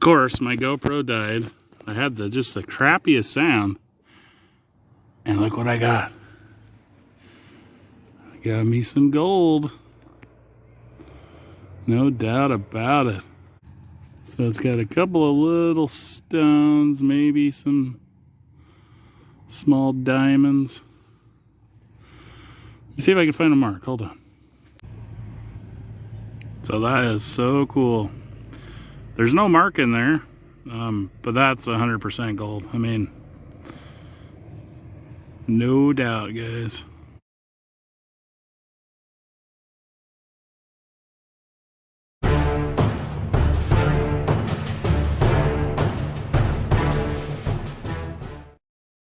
course, my GoPro died. I had the just the crappiest sound. And look what I got. I got me some gold. No doubt about it. So it's got a couple of little stones, maybe some small diamonds. Let me see if I can find a mark. Hold on. So that is so cool. There's no mark in there, um, but that's 100% gold. I mean, no doubt, guys.